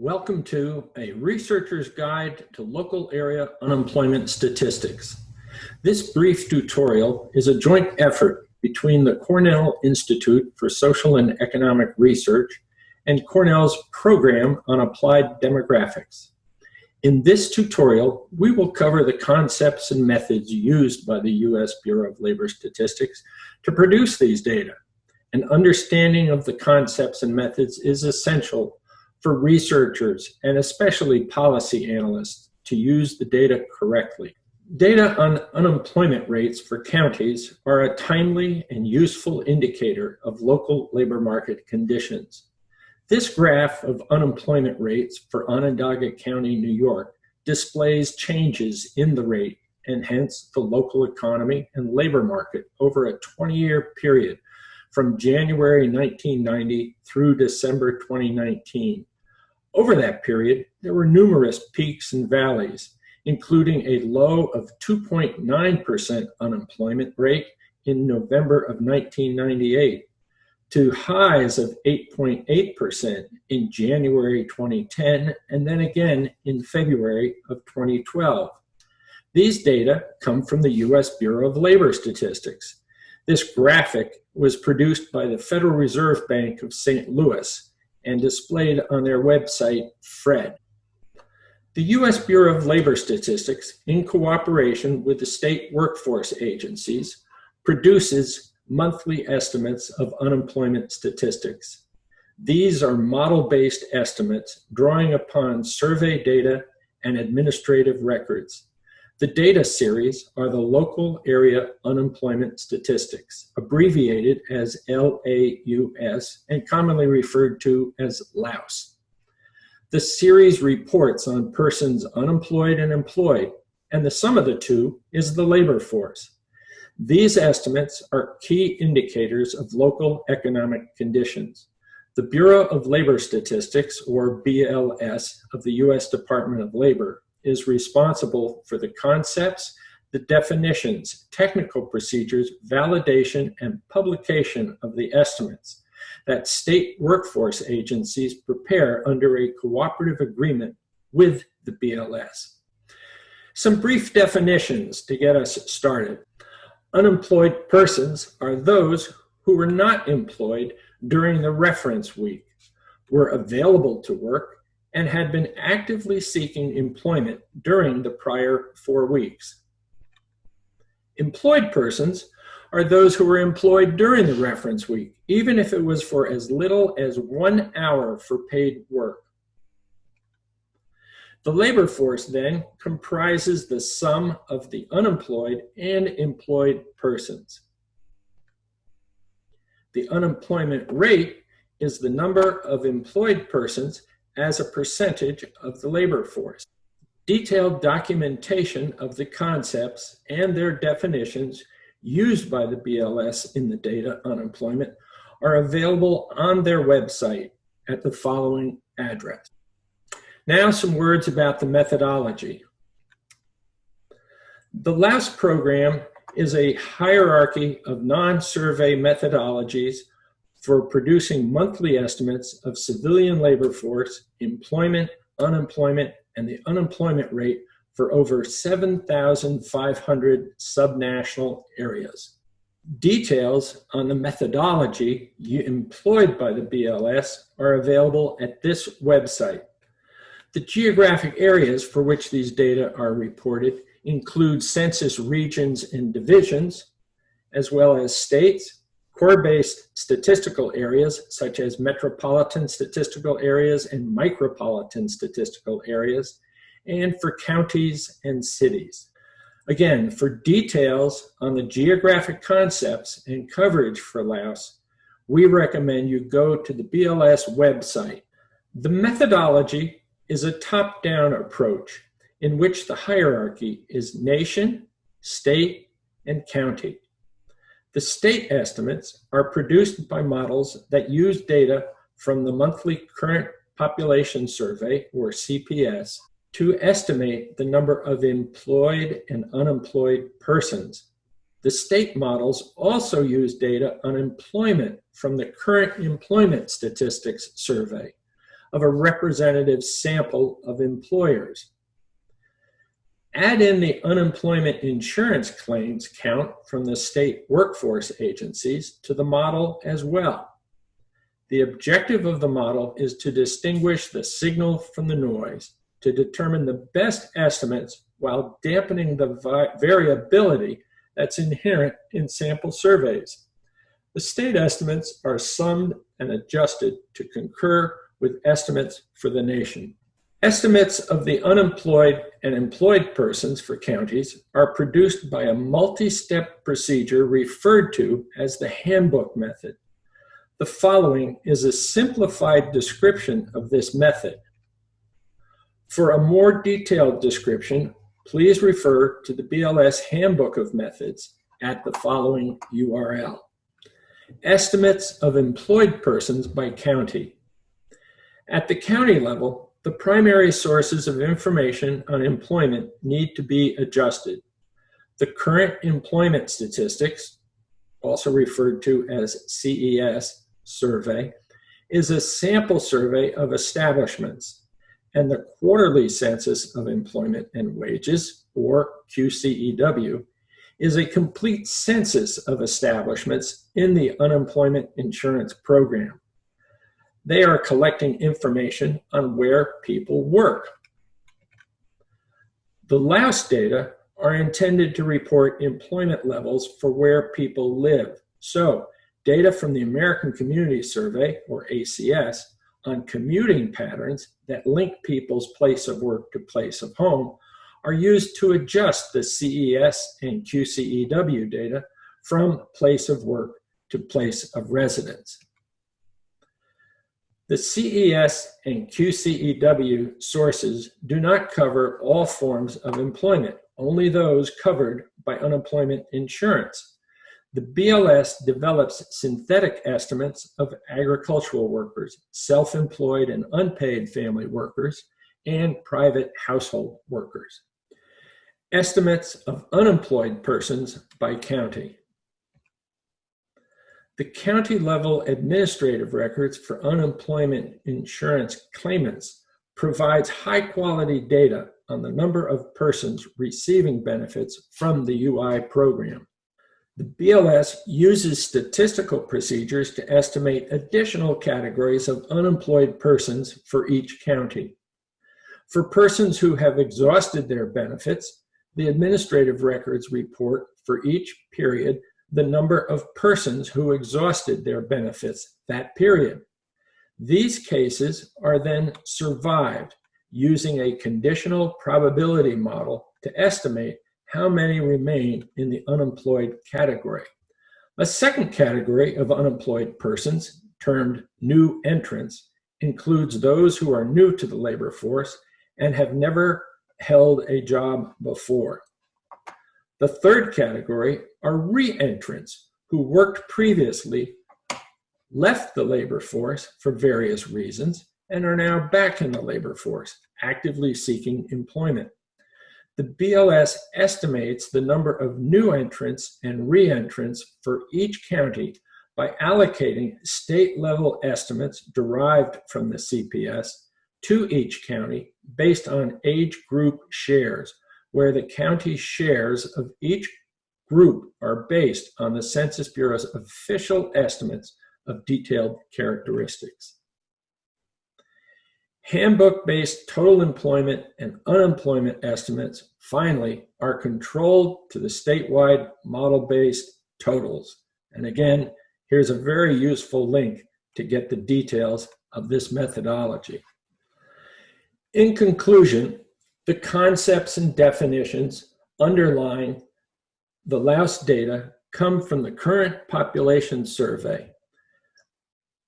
Welcome to a researcher's guide to local area unemployment statistics. This brief tutorial is a joint effort between the Cornell Institute for Social and Economic Research and Cornell's Program on Applied Demographics. In this tutorial, we will cover the concepts and methods used by the U.S. Bureau of Labor Statistics to produce these data. An understanding of the concepts and methods is essential for researchers and especially policy analysts to use the data correctly. Data on unemployment rates for counties are a timely and useful indicator of local labor market conditions. This graph of unemployment rates for Onondaga County, New York displays changes in the rate and hence the local economy and labor market over a 20-year period from January 1990 through December 2019. Over that period, there were numerous peaks and valleys, including a low of 2.9% unemployment rate in November of 1998 to highs of 8.8% in January 2010 and then again in February of 2012. These data come from the U.S. Bureau of Labor Statistics. This graphic was produced by the Federal Reserve Bank of St. Louis and displayed on their website, FRED. The U.S. Bureau of Labor Statistics, in cooperation with the state workforce agencies, produces monthly estimates of unemployment statistics. These are model-based estimates drawing upon survey data and administrative records. The data series are the Local Area Unemployment Statistics, abbreviated as LAUS and commonly referred to as LAUS. The series reports on persons unemployed and employed, and the sum of the two is the labor force. These estimates are key indicators of local economic conditions. The Bureau of Labor Statistics, or BLS, of the U.S. Department of Labor is responsible for the concepts, the definitions, technical procedures, validation, and publication of the estimates that state workforce agencies prepare under a cooperative agreement with the BLS. Some brief definitions to get us started. Unemployed persons are those who were not employed during the reference week, were available to work, and had been actively seeking employment during the prior four weeks. Employed persons are those who were employed during the reference week, even if it was for as little as one hour for paid work. The labor force then comprises the sum of the unemployed and employed persons. The unemployment rate is the number of employed persons as a percentage of the labor force. Detailed documentation of the concepts and their definitions used by the BLS in the data on employment are available on their website at the following address. Now some words about the methodology. The LAUS program is a hierarchy of non-survey methodologies for producing monthly estimates of civilian labor force, employment, unemployment, and the unemployment rate for over 7,500 subnational areas. Details on the methodology employed by the BLS are available at this website. The geographic areas for which these data are reported include census regions and divisions, as well as states, Core-based statistical areas, such as metropolitan statistical areas and micropolitan statistical areas, and for counties and cities. Again, for details on the geographic concepts and coverage for LAUS, we recommend you go to the BLS website. The methodology is a top-down approach in which the hierarchy is nation, state, and county. The state estimates are produced by models that use data from the monthly current population survey, or CPS, to estimate the number of employed and unemployed persons. The state models also use data on employment from the current employment statistics survey. of a representative sample of employers. Add in the unemployment insurance claims count from the state workforce agencies to the model as well. The objective of the model is to distinguish the signal from the noise to determine the best estimates while dampening the variability that's inherent in sample surveys. The state estimates are summed and adjusted to concur with estimates for the nation. Estimates of the unemployed and employed persons for counties are produced by a multi-step procedure referred to as the handbook method. The following is a simplified description of this method. For a more detailed description, please refer to the BLS Handbook of Methods at the following URL. Estimates of employed persons by county. At the county level, the primary sources of information on employment need to be adjusted. The current employment statistics, also referred to as CES survey, is a sample survey of establishments and the quarterly census of employment and wages, or QCEW, is a complete census of establishments in the unemployment insurance program. They are collecting information on where people work. The LAUS data are intended to report employment levels for where people live. So data from the American Community Survey, or ACS, on commuting patterns that link people's place of work to place of home are used to adjust the CES and QCEW data from place of work to place of residence. The CES and QCEW sources do not cover all forms of employment, only those covered by unemployment insurance. The BLS develops synthetic estimates of agricultural workers, self-employed and unpaid family workers, and private household workers. Estimates of unemployed persons by county. The county level administrative records for unemployment insurance claimants provides high quality data on the number of persons receiving benefits from the UI program. The BLS uses statistical procedures to estimate additional categories of unemployed persons for each county. For persons who have exhausted their benefits, the administrative records report for each period the number of persons who exhausted their benefits that period. These cases are then survived using a conditional probability model to estimate how many remain in the unemployed category. A second category of unemployed persons, termed new entrants, includes those who are new to the labor force and have never held a job before. The third category are re-entrants who worked previously, left the labor force for various reasons, and are now back in the labor force, actively seeking employment. The BLS estimates the number of new entrants and re-entrants for each county by allocating state-level estimates derived from the CPS to each county based on age group shares, where the county shares of each group are based on the Census Bureau's official estimates of detailed characteristics. Handbook-based total employment and unemployment estimates, finally, are controlled to the statewide model-based totals. And again, here's a very useful link to get the details of this methodology. In conclusion, the concepts and definitions underlying the Laus data come from the current population survey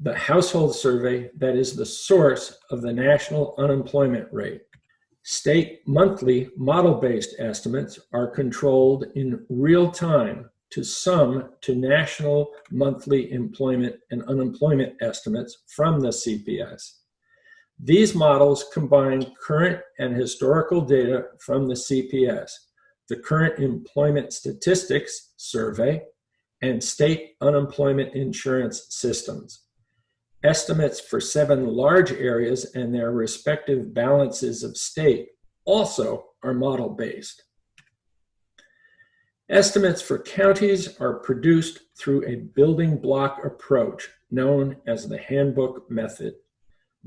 the household survey that is the source of the national unemployment rate. State monthly model-based estimates are controlled in real time to sum to national monthly employment and unemployment estimates from the CPS. These models combine current and historical data from the CPS, the Current Employment Statistics Survey, and state unemployment insurance systems. Estimates for seven large areas and their respective balances of state also are model-based. Estimates for counties are produced through a building block approach known as the handbook method.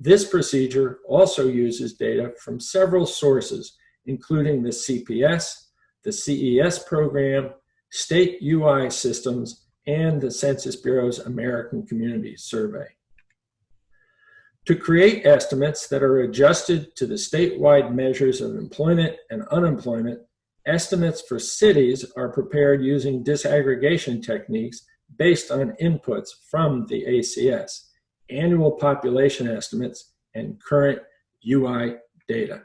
This procedure also uses data from several sources, including the CPS, the CES program, state UI systems, and the Census Bureau's American Community Survey. To create estimates that are adjusted to the statewide measures of employment and unemployment, estimates for cities are prepared using disaggregation techniques based on inputs from the ACS, annual population estimates, and current UI data.